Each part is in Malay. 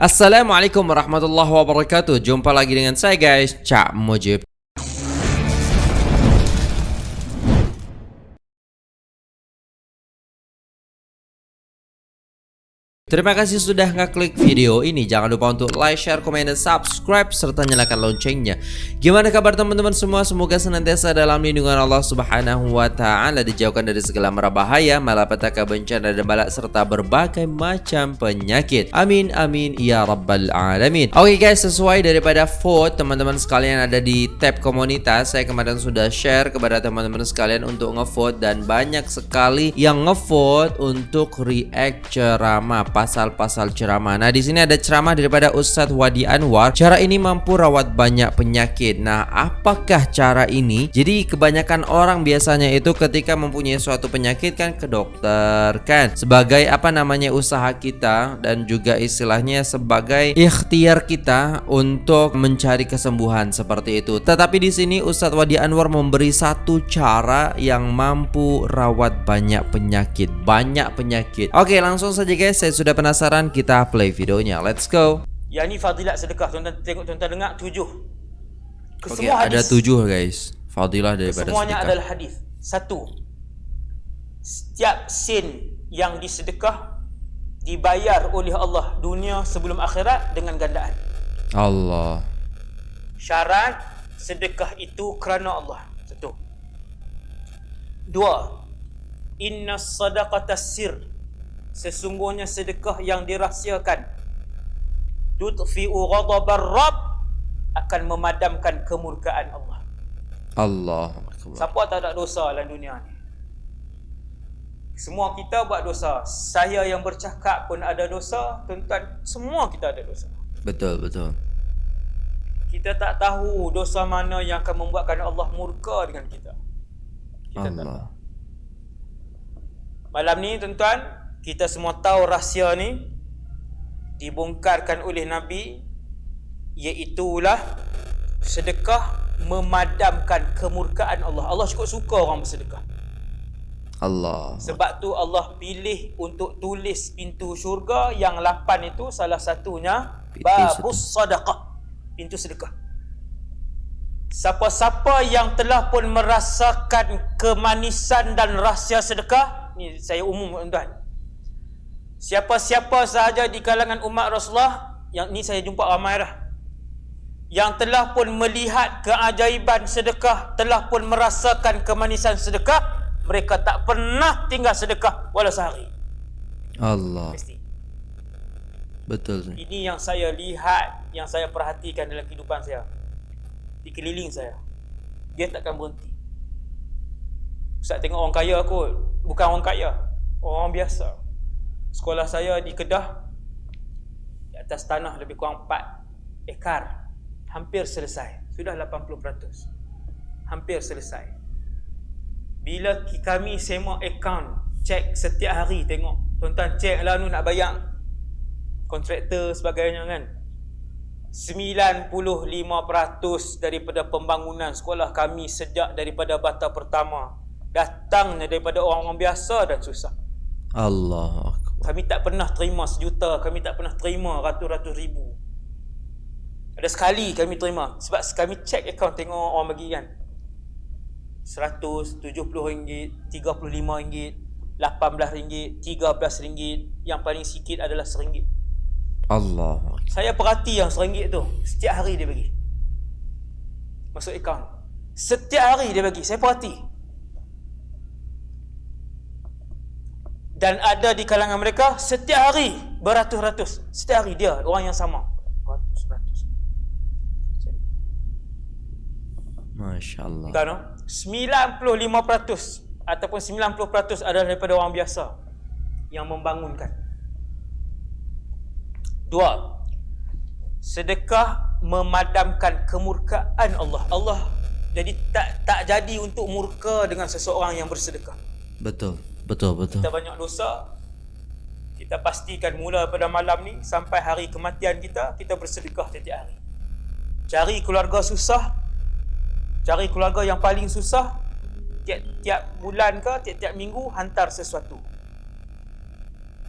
Assalamualaikum warahmatullahi wabarakatuh. Jumpa lagi dengan saya guys. Cak Mujib Terima kasih sudah ngeklik video ini. Jangan lupa untuk like, share, komen, dan subscribe serta nyalakan loncengnya. Gimana kabar teman-teman semua? Semoga senantiasa dalam lindungan Allah Subhanahu wa taala dijauhkan dari segala mara bahaya, malapetaka, bencana dan balak serta berbagai macam penyakit. Amin amin ya rabbal alamin. Oke okay guys, sesuai daripada vote teman-teman sekalian ada di tab komunitas, saya kemarin sudah share kepada teman-teman sekalian untuk ngevote dan banyak sekali yang ngevote untuk react ceramah pasal-pasal ceramah. Nah, di sini ada ceramah daripada Ustadz Wadi Anwar. Cara ini mampu rawat banyak penyakit. Nah, apakah cara ini? Jadi, kebanyakan orang biasanya itu ketika mempunyai suatu penyakit kan ke dokter kan. Sebagai apa namanya usaha kita dan juga istilahnya sebagai ikhtiar kita untuk mencari kesembuhan seperti itu. Tetapi di sini Ustadz Wadi Anwar memberi satu cara yang mampu rawat banyak penyakit, banyak penyakit. Oke, langsung saja guys, saya sudah penasaran kita play videonya. Let's go. Yang ni fadilat sedekah tuan-tuan tengok tuan-tuan dengar tujuh. Oke, okay, ada tujuh guys. Fadilah daripada Semuanya sedekah. adalah hadis. Satu. Setiap sen yang disedekah dibayar oleh Allah dunia sebelum akhirat dengan gandaan. Allah. Syarat sedekah itu kerana Allah. Satu. Dua. Inna sadaqata sir sesungguhnya sedekah yang dirahsiakan tudfi'u ghadabar rabb akan memadamkan kemurkaan Allah. Allah. Siapa tak ada dosa dalam dunia ni? Semua kita buat dosa. Saya yang bercakap pun ada dosa. Tuan-tuan, semua kita ada dosa. Betul, betul. Kita tak tahu dosa mana yang akan membuatkan Allah murka dengan kita. Kita Allah. tak tahu. Malam ni tuan-tuan, kita semua tahu rahsia ni dibongkarkan oleh Nabi iaitulah sedekah memadamkan kemurkaan Allah. Allah cukup suka orang bersedekah. Allah. Sebab tu Allah pilih untuk tulis pintu syurga yang lapan itu salah satunya babus sadaqah. Pintu sedekah. Siapa-siapa yang telah pun merasakan kemanisan dan rahsia sedekah, ni saya umum tuan-tuan. Siapa-siapa sahaja di kalangan umat Rasulullah yang ni saya jumpa ramai dah. Yang telah pun melihat keajaiban sedekah, telah pun merasakan kemanisan sedekah, mereka tak pernah tinggal sedekah walau sehari. Allah. Mesti. Betul. Ini yang saya lihat, yang saya perhatikan dalam kehidupan saya. Di keliling saya. Dia takkan berhenti. Ustaz tengok orang kaya kot. Bukan orang kaya. Orang biasa. Sekolah saya di Kedah di atas tanah lebih kurang 4 ekar. Hampir selesai. Sudah 80%. Hampir selesai. Bila kami semak akaun, cek setiap hari tengok. Tuan-tuan cek lah nu nak bayar kontraktor sebagainya kan. 95% daripada pembangunan sekolah kami sejak daripada bata pertama datangnya daripada orang-orang biasa dan susah. Allah kami tak pernah terima sejuta, kami tak pernah terima ratus-ratus ribu. Ada sekali kami terima sebab kami check account tengok orang bagi kan. RM100, RM70, RM35, RM18, RM13, yang paling sikit adalah RM1. Allah. Saya perhati yang RM1 tu, setiap hari dia bagi. Masuk account. Setiap hari dia bagi, saya perhati. Dan ada di kalangan mereka setiap hari beratus-ratus. Setiap hari dia orang yang sama. Ratus-ratus Masya Allah. Kan 95% ataupun 90% adalah daripada orang biasa yang membangunkan. Dua sedekah memadamkan kemurkaan Allah. Allah jadi tak tak jadi untuk murka dengan seseorang yang bersedekah. Betul Betul, betul. Kita banyak dosa. Kita pastikan mula pada malam ni sampai hari kematian kita, kita bersedekah setiap hari. Cari keluarga susah. Cari keluarga yang paling susah. Tiap-tiap bulan ke, tiap-tiap minggu hantar sesuatu.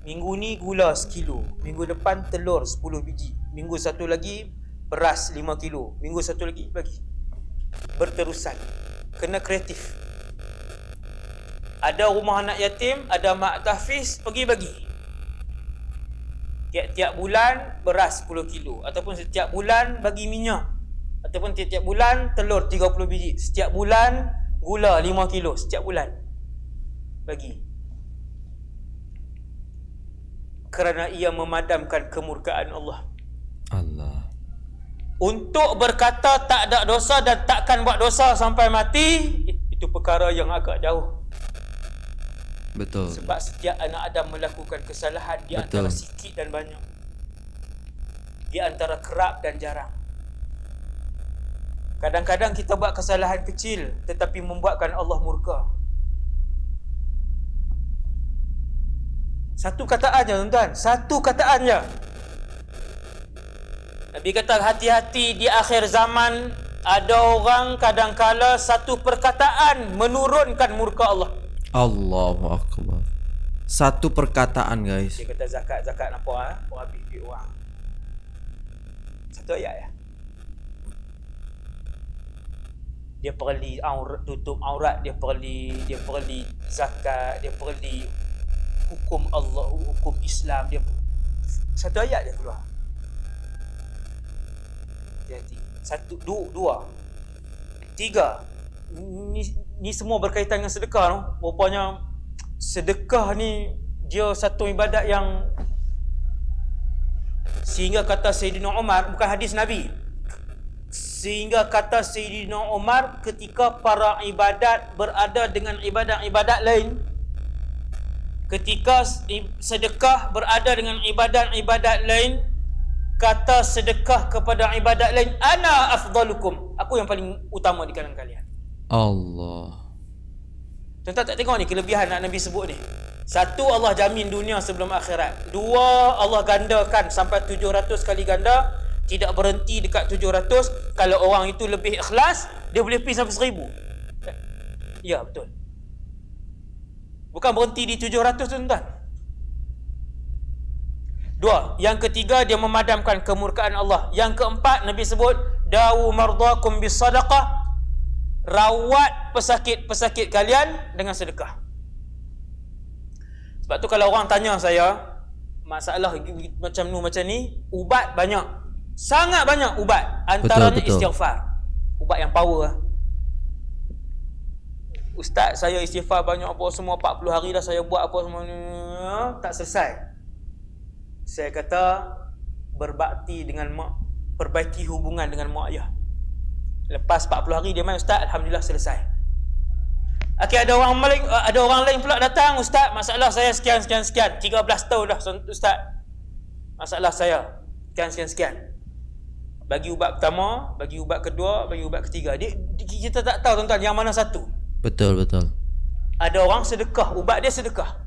Minggu ni gula sekilo. Minggu depan telur 10 biji. Minggu satu lagi beras 5 kilo. Minggu satu lagi bagi. Berterusan. Kena kreatif. Ada rumah anak yatim, ada mak tahfiz, pergi bagi. Tiap-tiap bulan beras 10 kilo ataupun setiap bulan bagi minyak ataupun tiap-tiap bulan telur 30 biji. Setiap bulan gula 5 kilo setiap bulan. Bagi. Kerana ia memadamkan kemurkaan Allah. Allah. Untuk berkata tak ada dosa dan takkan buat dosa sampai mati itu perkara yang agak jauh. Betul. Sebab setiap anak Adam melakukan kesalahan di Betul. antara sikit dan banyak. Di antara kerap dan jarang. Kadang-kadang kita buat kesalahan kecil tetapi membuatkan Allah murka. Satu kataan je tuan-tuan. Satu kataan je. Nabi kata hati-hati di akhir zaman ada orang kadangkala satu perkataan menurunkan murka Allah. Allahu akbar. Satu perkataan guys. Dia kata zakat zakat apa ah? Orang habis duit orang. Satu ayat ya. Dia perli aurat tutup aurat, dia perli dia perli zakat, dia perli hukum Allah, hukum Islam dia satu ayat dia keluar. Hati-hati. Satu, dua, dua. Tiga. Ni, ni semua berkaitan dengan sedekah tu. Rupanya sedekah ni dia satu ibadat yang sehingga kata Sayyidina Umar bukan hadis Nabi. Sehingga kata Sayyidina Umar ketika para ibadat berada dengan ibadat-ibadat lain ketika sedekah berada dengan ibadat-ibadat lain kata sedekah kepada ibadat lain ana afdalukum. Aku yang paling utama di kalangan kalian Allah. Tuan-tuan tak tengok ni kelebihan nak Nabi sebut ni. Satu Allah jamin dunia sebelum akhirat. Dua Allah gandakan sampai 700 kali ganda. Tidak berhenti dekat 700. Kalau orang itu lebih ikhlas, dia boleh pergi sampai 1000. Ya betul. Bukan berhenti di 700 tuan-tuan. Dua. Yang ketiga dia memadamkan kemurkaan Allah. Yang keempat Nabi sebut dawu mardakum bis sadaqah rawat pesakit-pesakit kalian dengan sedekah. Sebab tu kalau orang tanya saya masalah macam nu macam ni, ubat banyak. Sangat banyak ubat. Antaranya Betul, betul. istighfar. Ubat yang power lah. Ustaz saya istighfar banyak apa semua 40 hari dah saya buat apa semua ni tak selesai. Saya kata berbakti dengan mak perbaiki hubungan dengan mak ayah. Lepas 40 hari dia main ustaz alhamdulillah selesai. Okey ada orang lain ada orang lain pula datang ustaz masalah saya sekian sekian sekian 13 tahun dah ustaz. Masalah saya sekian sekian sekian. Bagi ubat pertama, bagi ubat kedua, bagi ubat ketiga. Dia, kita tak tahu tuan-tuan yang mana satu. Betul betul. Ada orang sedekah, ubat dia sedekah.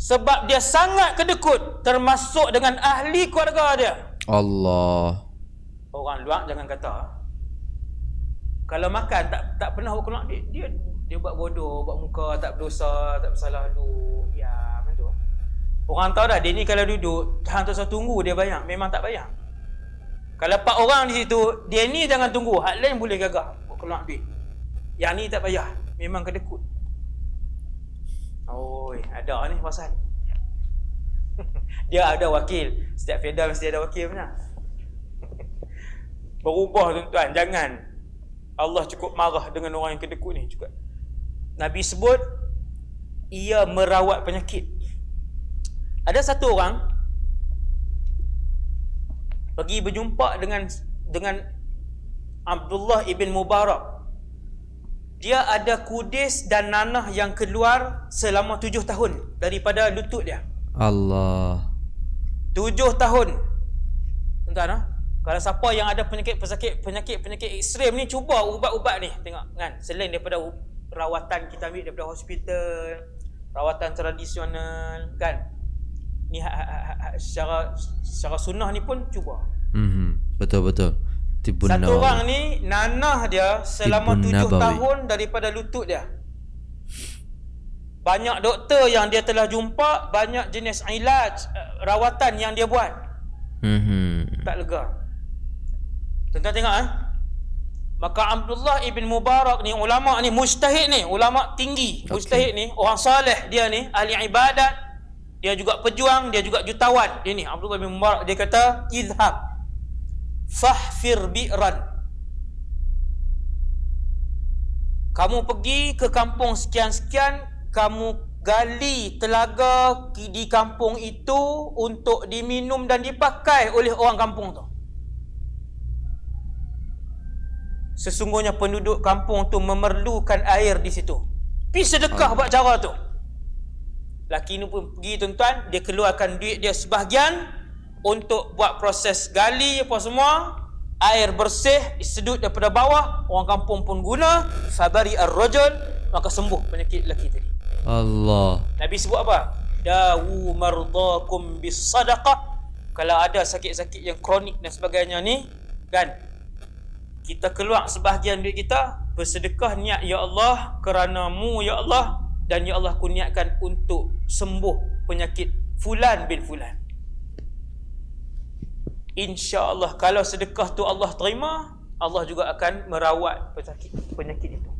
Sebab dia sangat kedekut termasuk dengan ahli keluarga dia. Allah. Orang luar jangan kata kalau makan tak tak pernah berkelak dia, dia dia buat bodoh, buat muka tak berdosa, tak bersalah dulu. Ya, macam tu. Orang tahu dah dia ni kalau duduk hang tu tunggu dia bayang, memang tak bayang. Kalau empat orang di situ, dia ni jangan tunggu, hak lain boleh gagah buat keluar duit. Yang ni tak payah, memang kedekut. Oi, ada ni pasal. dia ada wakil. Setiap feda mesti ada wakil punya. Berubah tuan-tuan, jangan. Allah cukup marah dengan orang yang kedekut ni juga. Nabi sebut ia merawat penyakit. Ada satu orang pergi berjumpa dengan dengan Abdullah ibn Mubarak. Dia ada kudis dan nanah yang keluar selama tujuh tahun daripada lutut dia. Allah. Tujuh tahun. Tuan-tuan ah. Kalau siapa yang ada penyakit pesakit penyakit penyakit ekstrem ni cuba ubat-ubat ni tengok kan selain daripada rawatan kita ambil daripada hospital rawatan tradisional kan ni ha, ha, ha, ha, secara secara sunnah ni pun cuba Mhm. Betul betul. Tibun satu Nawawi. orang ni nanah dia selama Tibun tujuh Nabawi. tahun daripada lutut dia Banyak doktor yang dia telah jumpa, banyak jenis ilaj, eh, rawatan yang dia buat. Mhm. Tak lega. Tuan-tuan tengok eh. Maka Abdullah ibn Mubarak ni ulama ni mujtahid ni, ulama tinggi. Okey. Mujtahid ni orang saleh dia ni, ahli ibadat. Dia juga pejuang, dia juga jutawan. Dia ni Abdullah bin Mubarak dia kata, "Izhab fahfir bi'ran." Kamu pergi ke kampung sekian-sekian, kamu gali telaga di kampung itu untuk diminum dan dipakai oleh orang kampung tu. Sesungguhnya penduduk kampung tu memerlukan air di situ. Pergi sedekah buat cara tu. Laki ni pun pergi tuan-tuan, dia keluarkan duit dia sebahagian untuk buat proses gali apa semua. Air bersih disedut daripada bawah, orang kampung pun guna, fabari ar-rajul, maka sembuh penyakit lelaki tadi. Allah. Nabi sebut apa? Dawu mardakum bis sadaqah. Kalau ada sakit-sakit yang kronik dan sebagainya ni, kan? Kita keluar sebahagian duit kita, bersedekah niat ya Allah kerana-Mu ya Allah dan ya Allah ku niatkan untuk sembuh penyakit fulan bin fulan. Insya-Allah kalau sedekah tu Allah terima, Allah juga akan merawat penyakit penyakit itu.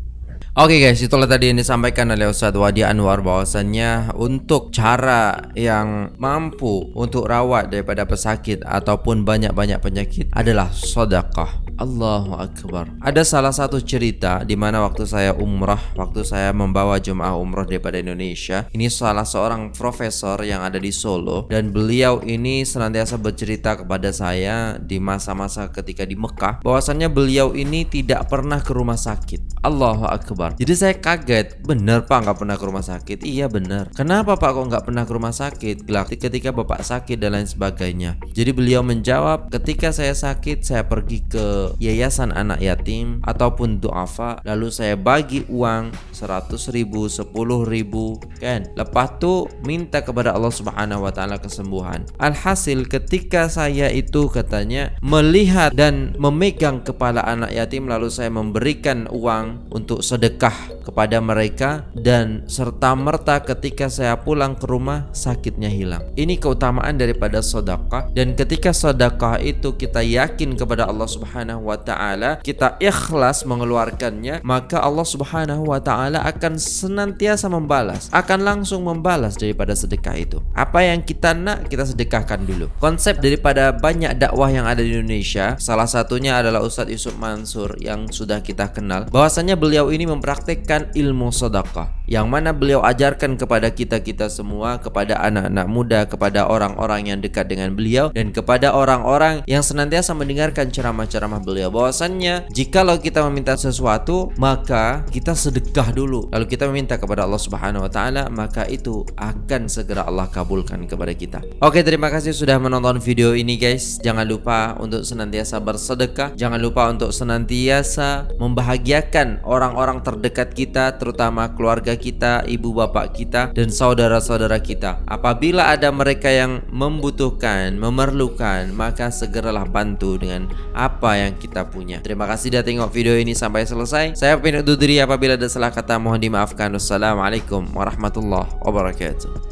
Oke guys, itulah tadi yang disampaikan oleh Ustadz Wadi Anwar bahwasannya untuk cara yang mampu untuk rawat daripada pesakit ataupun banyak-banyak penyakit adalah sedekah. Allahu Akbar. Ada salah satu cerita di mana waktu saya umrah, waktu saya membawa jemaah umrah daripada Indonesia. Ini salah seorang profesor yang ada di Solo dan beliau ini senantiasa bercerita kepada saya di masa-masa ketika di Mekah bahwasannya beliau ini tidak pernah ke rumah sakit. Allahu Akbar. Jadi saya kaget, benar Pak nggak pernah ke rumah sakit? Iya benar. Kenapa Pak kok nggak pernah ke rumah sakit? Gelak ketika Bapak sakit dan lain sebagainya. Jadi beliau menjawab, ketika saya sakit saya pergi ke yayasan anak yatim ataupun duafa, lalu saya bagi uang 100 ribu, 10 ribu, kan? Lepas tu minta kepada Allah Subhanahu Wa Taala kesembuhan. Alhasil ketika saya itu katanya melihat dan memegang kepala anak yatim lalu saya memberikan uang untuk sedekah kepada mereka dan serta merta ketika saya pulang ke rumah sakitnya hilang. Ini keutamaan daripada sedekah dan ketika sedekah itu kita yakin kepada Allah Subhanahu wa taala, kita ikhlas mengeluarkannya, maka Allah Subhanahu wa taala akan senantiasa membalas, akan langsung membalas daripada sedekah itu. Apa yang kita nak kita sedekahkan dulu. Konsep daripada banyak dakwah yang ada di Indonesia, salah satunya adalah Ustadz Yusuf Mansur yang sudah kita kenal. Bahwasanya beliau ini mempraktekkan ilmu sedekah yang mana beliau ajarkan kepada kita-kita semua, kepada anak-anak muda, kepada orang-orang yang dekat dengan beliau dan kepada orang-orang yang senantiasa mendengarkan ceramah-ceramah beliau. Bahwasannya jikalau kita meminta sesuatu, maka kita sedekah dulu. Lalu kita meminta kepada Allah Subhanahu wa taala, maka itu akan segera Allah kabulkan kepada kita. Oke, terima kasih sudah menonton video ini guys. Jangan lupa untuk senantiasa bersedekah, jangan lupa untuk senantiasa membahagiakan orang-orang terdekat kita, terutama keluarga kita, ibu bapak kita dan saudara-saudara kita. Apabila ada mereka yang membutuhkan, memerlukan, maka segeralah bantu dengan apa yang kita punya. Terima kasih sudah tengok video ini sampai selesai. Saya Pin undur diri apabila ada salah kata mohon dimaafkan. Wassalamualaikum warahmatullahi wabarakatuh.